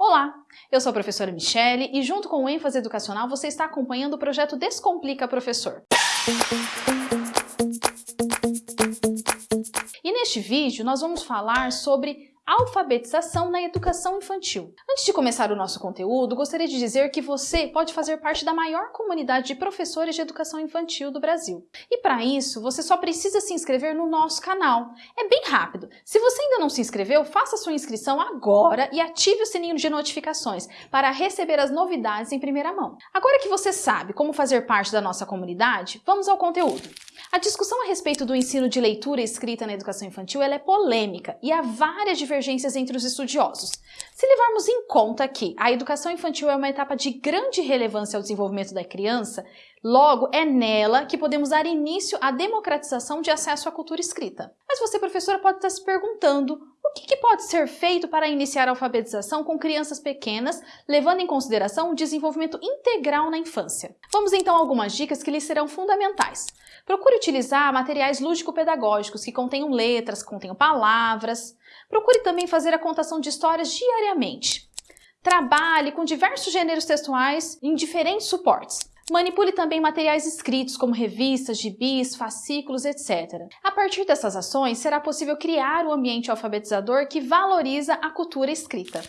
Olá, eu sou a professora Michele e junto com o ênfase educacional você está acompanhando o projeto Descomplica Professor. E neste vídeo nós vamos falar sobre alfabetização na educação infantil. Antes de começar o nosso conteúdo, gostaria de dizer que você pode fazer parte da maior comunidade de professores de educação infantil do Brasil. E para isso, você só precisa se inscrever no nosso canal. É bem rápido. Se você ainda não se inscreveu, faça sua inscrição agora e ative o sininho de notificações para receber as novidades em primeira mão. Agora que você sabe como fazer parte da nossa comunidade, vamos ao conteúdo. A discussão a respeito do ensino de leitura e escrita na educação infantil é polêmica e há várias divergências entre os estudiosos. Se levarmos em conta que a educação infantil é uma etapa de grande relevância ao desenvolvimento da criança, logo é nela que podemos dar início à democratização de acesso à cultura escrita. Mas você, professora, pode estar se perguntando o que, que, pode ser feito para iniciar a alfabetização com crianças pequenas, levando em consideração o desenvolvimento integral na infância? Vamos então a algumas dicas que lhes serão fundamentais. Procure utilizar materiais lúdico-pedagógicos que contenham letras, contenham palavras. Procure também fazer a contação de histórias diariamente. Trabalhe com diversos gêneros textuais em diferentes suportes. Manipule também materiais escritos, como revistas, gibis, fascículos, etc. A partir dessas ações, será possível criar um ambiente alfabetizador que valoriza a cultura escrita.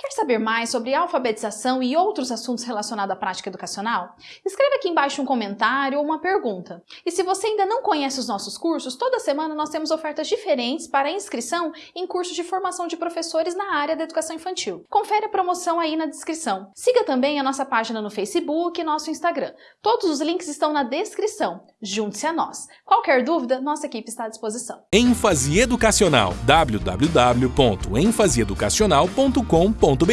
Quer saber mais sobre alfabetização e outros assuntos relacionados à prática educacional? Escreva aqui embaixo um comentário ou uma pergunta. E se você ainda não conhece os nossos cursos, toda semana nós temos ofertas diferentes para inscrição em cursos de formação de professores na área da educação infantil. Confere a promoção aí na descrição. Siga também a nossa página no Facebook e nosso Instagram. Todos os links estão na descrição. Junte-se a nós. Qualquer dúvida, nossa equipe está à disposição. ênfase educacional www.enfaseeducacional.com.br www.cultura.com.br